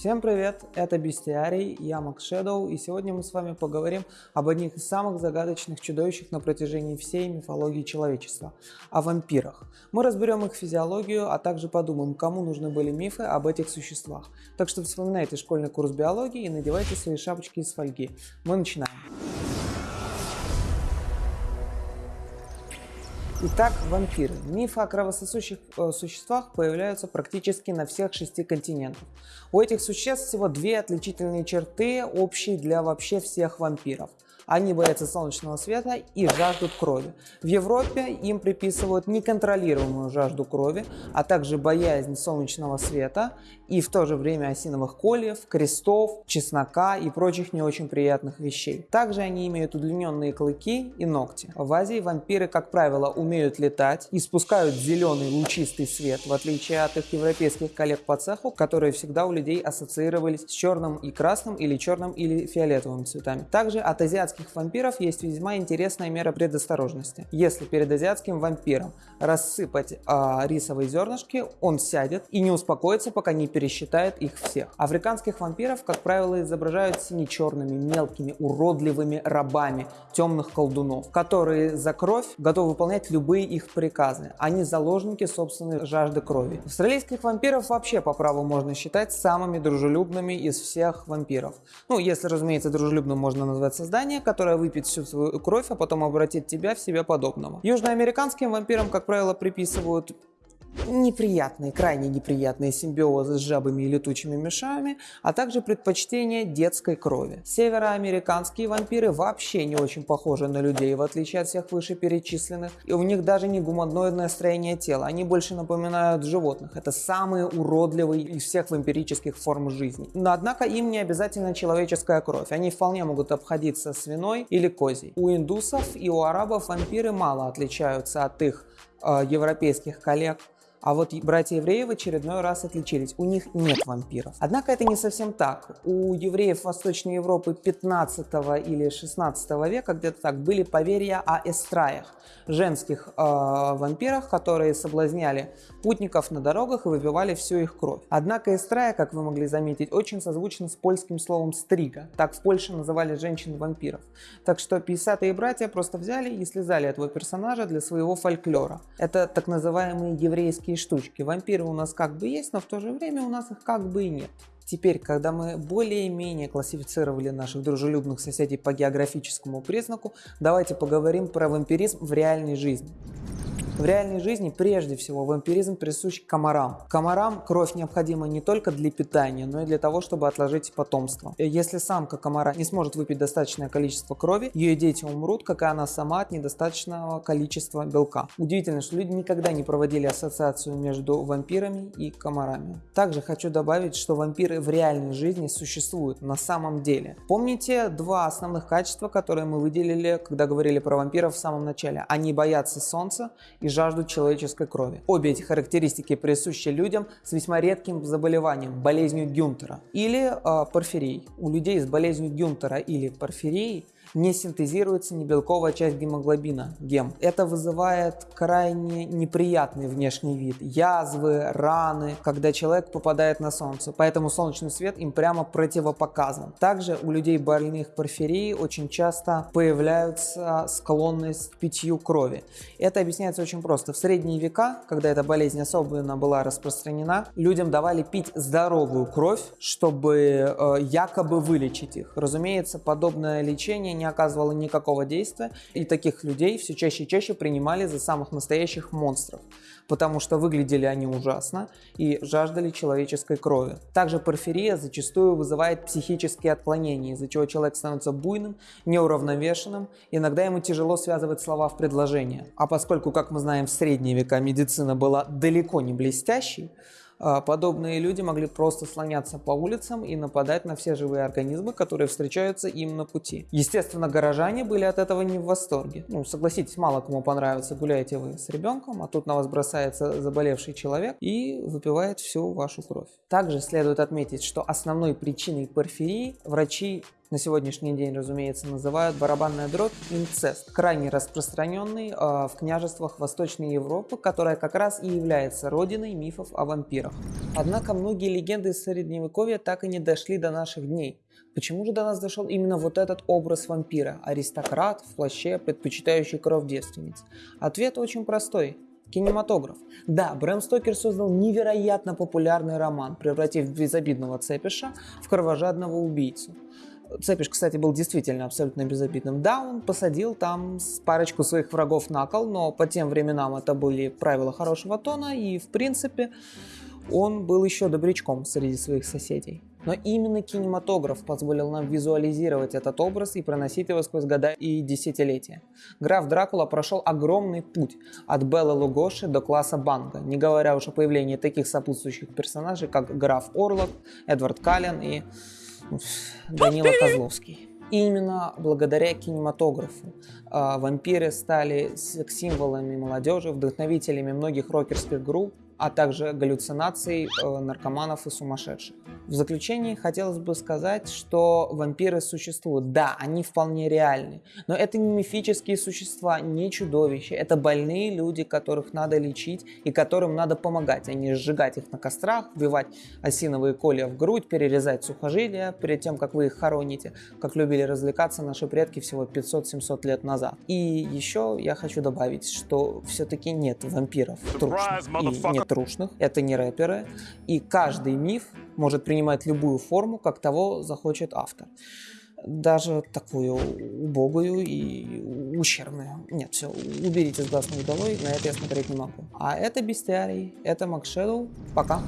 Всем привет, это Бестиарий, я Макс Шэдоу, и сегодня мы с вами поговорим об одних из самых загадочных чудовищах на протяжении всей мифологии человечества – о вампирах. Мы разберем их физиологию, а также подумаем, кому нужны были мифы об этих существах. Так что вспоминайте школьный курс биологии и надевайте свои шапочки из фольги. Мы начинаем. Итак, вампиры. Мифы о кровососущих э, существах появляются практически на всех шести континентах. У этих существ всего две отличительные черты, общие для вообще всех вампиров – они боятся солнечного света и жаждут крови. В Европе им приписывают неконтролируемую жажду крови, а также боязнь солнечного света и в то же время осиновых кольев, крестов, чеснока и прочих не очень приятных вещей. Также они имеют удлиненные клыки и ногти. В Азии вампиры, как правило, умеют летать и спускают зеленый лучистый свет, в отличие от их европейских коллег по цеху, которые всегда у людей ассоциировались с черным и красным или черным или фиолетовым цветами. Также от азиатских азиатских вампиров есть весьма интересная мера предосторожности. Если перед азиатским вампиром рассыпать э, рисовые зернышки, он сядет и не успокоится, пока не пересчитает их всех. Африканских вампиров, как правило, изображают сине-черными, мелкими, уродливыми рабами темных колдунов, которые за кровь готовы выполнять любые их приказы. Они заложники собственной жажды крови. Австралийских вампиров вообще по праву можно считать самыми дружелюбными из всех вампиров. Ну, если, разумеется, дружелюбным можно назвать создание, которая выпьет всю свою кровь, а потом обратит тебя в себе подобного. Южноамериканским вампирам, как правило, приписывают неприятные, крайне неприятные симбиозы с жабами и летучими мышами, а также предпочтение детской крови. Североамериканские вампиры вообще не очень похожи на людей, в отличие от всех вышеперечисленных, и у них даже не гуманоидное строение тела, они больше напоминают животных. Это самые уродливые из всех вампирических форм жизни. Но однако им не обязательно человеческая кровь, они вполне могут обходиться свиной или козей. У индусов и у арабов вампиры мало отличаются от их э, европейских коллег. А вот братья-евреи в очередной раз отличились, у них нет вампиров. Однако это не совсем так. У евреев Восточной Европы 15 или 16 века, где-то так, были поверья о эстраях, женских э, вампирах, которые соблазняли путников на дорогах и выпивали всю их кровь. Однако эстрая, как вы могли заметить, очень созвучна с польским словом стрига. Так в Польше называли женщин-вампиров. Так что 50-е братья просто взяли и слезали этого персонажа для своего фольклора. Это так называемые еврейские такие штучки. Вампиры у нас как бы есть, но в то же время у нас их как бы и нет. Теперь, когда мы более-менее классифицировали наших дружелюбных соседей по географическому признаку, давайте поговорим про вампиризм в реальной жизни. В реальной жизни прежде всего вампиризм присущ комарам. Комарам кровь необходима не только для питания, но и для того, чтобы отложить потомство. Если самка комара не сможет выпить достаточное количество крови, ее дети умрут, как и она сама от недостаточного количества белка. Удивительно, что люди никогда не проводили ассоциацию между вампирами и комарами. Также хочу добавить, что вампиры в реальной жизни существуют на самом деле. Помните два основных качества, которые мы выделили, когда говорили про вампиров в самом начале? Они боятся солнца и жаждут человеческой крови. Обе эти характеристики присущи людям с весьма редким заболеванием – болезнью Гюнтера или э, порфирией. У людей с болезнью Гюнтера или порфирией не синтезируется небелковая часть гемоглобина, гем. Это вызывает крайне неприятный внешний вид, язвы, раны, когда человек попадает на солнце, поэтому солнечный свет им прямо противопоказан. Также у людей больных порфирией очень часто появляются склонность к питью крови. Это объясняется очень просто. В средние века, когда эта болезнь особенно была распространена, людям давали пить здоровую кровь, чтобы э, якобы вылечить их. Разумеется, подобное лечение не оказывало никакого действия, и таких людей все чаще и чаще принимали за самых настоящих монстров, потому что выглядели они ужасно и жаждали человеческой крови. Также порфирия зачастую вызывает психические отклонения, из-за чего человек становится буйным, неуравновешенным, иногда ему тяжело связывать слова в предложение. А поскольку, как мы знаем, в средние века медицина была далеко не блестящей, подобные люди могли просто слоняться по улицам и нападать на все живые организмы, которые встречаются им на пути. Естественно, горожане были от этого не в восторге. Ну, согласитесь, мало кому понравится, гуляете вы с ребенком, а тут на вас бросается заболевший человек и выпивает всю вашу кровь. Также следует отметить, что основной причиной порфирии врачи на сегодняшний день, разумеется, называют барабанная дробь инцест, крайне распространенный э, в княжествах Восточной Европы, которая как раз и является родиной мифов о вампирах. Однако многие легенды из Средневековья так и не дошли до наших дней. Почему же до нас дошел именно вот этот образ вампира, аристократ в плаще, предпочитающий кровь девственниц? Ответ очень простой. Кинематограф. Да, Брэм Стокер создал невероятно популярный роман, превратив безобидного цепиша в кровожадного убийцу. Цепиш, кстати, был действительно абсолютно безобидным. Да, он посадил там парочку своих врагов на кол, но по тем временам это были правила хорошего тона, и, в принципе, он был еще добрячком среди своих соседей. Но именно кинематограф позволил нам визуализировать этот образ и проносить его сквозь года и десятилетия. Граф Дракула прошел огромный путь от Белла Лугоши до класса Банга, не говоря уж о появлении таких сопутствующих персонажей, как граф Орлок, Эдвард Каллен и Данила Козловский. Именно благодаря кинематографу э, вампиры стали символами молодежи, вдохновителями многих рокерских групп, а также галлюцинаций э, наркоманов и сумасшедших. В заключение хотелось бы сказать, что вампиры существуют. Да, они вполне реальны, но это не мифические существа, не чудовища. Это больные люди, которых надо лечить и которым надо помогать, а не сжигать их на кострах, вбивать осиновые колья в грудь, перерезать сухожилия перед тем, как вы их хороните, как любили развлекаться наши предки всего 500-700 лет назад. И еще я хочу добавить, что все-таки нет вампиров трушных и нет трушных, это не рэперы, и каждый миф может принимать любую форму, как того захочет автор. Даже такую убогую и ущербную. Нет, все, уберите с глаз долой, на это я смотреть не могу. А это Бестиарий, это Макшедоу. Пока.